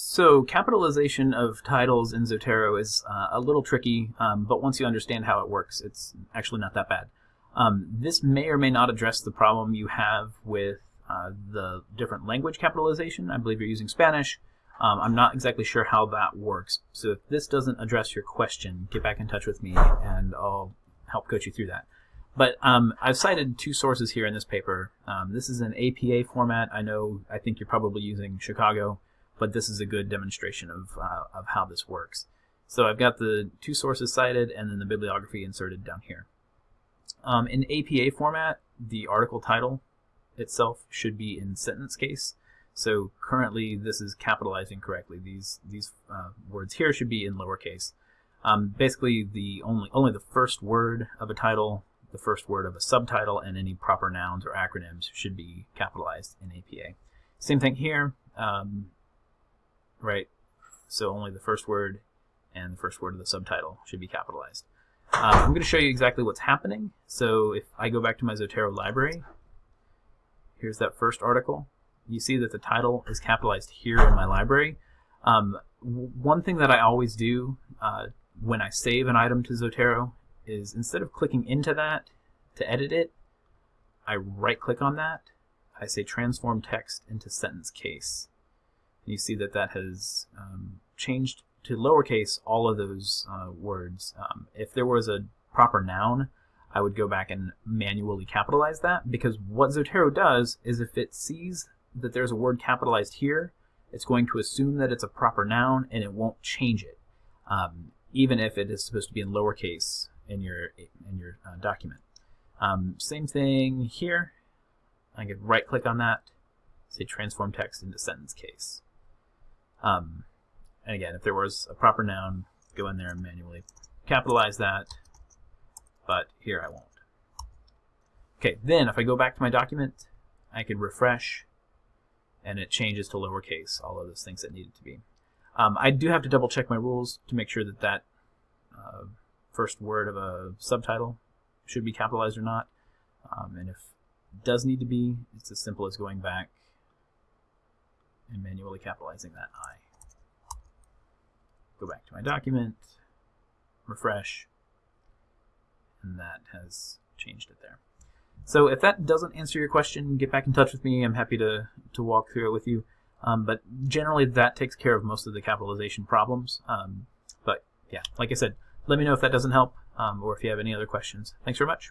So capitalization of titles in Zotero is uh, a little tricky, um, but once you understand how it works, it's actually not that bad. Um, this may or may not address the problem you have with uh, the different language capitalization. I believe you're using Spanish. Um, I'm not exactly sure how that works. So if this doesn't address your question, get back in touch with me and I'll help coach you through that. But um, I've cited two sources here in this paper. Um, this is an APA format. I know, I think you're probably using Chicago but this is a good demonstration of, uh, of how this works. So I've got the two sources cited and then the bibliography inserted down here. Um, in APA format, the article title itself should be in sentence case. So currently this is capitalizing correctly. These these uh, words here should be in lowercase. Um, basically, the only only the first word of a title, the first word of a subtitle, and any proper nouns or acronyms should be capitalized in APA. Same thing here. Um, right? So only the first word and the first word of the subtitle should be capitalized. Um, I'm going to show you exactly what's happening. So if I go back to my Zotero library, here's that first article. You see that the title is capitalized here in my library. Um, one thing that I always do uh, when I save an item to Zotero is instead of clicking into that to edit it, I right click on that. I say transform text into sentence case you see that that has um, changed to lowercase all of those uh, words. Um, if there was a proper noun, I would go back and manually capitalize that because what Zotero does is if it sees that there's a word capitalized here, it's going to assume that it's a proper noun and it won't change it, um, even if it is supposed to be in lowercase in your in your uh, document. Um, same thing here. I can right click on that, say transform text into sentence case. Um, and again, if there was a proper noun, go in there and manually capitalize that, but here I won't. Okay, then if I go back to my document, I can refresh, and it changes to lowercase, all of those things that needed to be. Um, I do have to double check my rules to make sure that that uh, first word of a subtitle should be capitalized or not. Um, and if it does need to be, it's as simple as going back and manually capitalizing that I. Go back to my document, refresh, and that has changed it there. So if that doesn't answer your question, get back in touch with me. I'm happy to, to walk through it with you. Um, but generally, that takes care of most of the capitalization problems. Um, but yeah, like I said, let me know if that doesn't help um, or if you have any other questions. Thanks very much.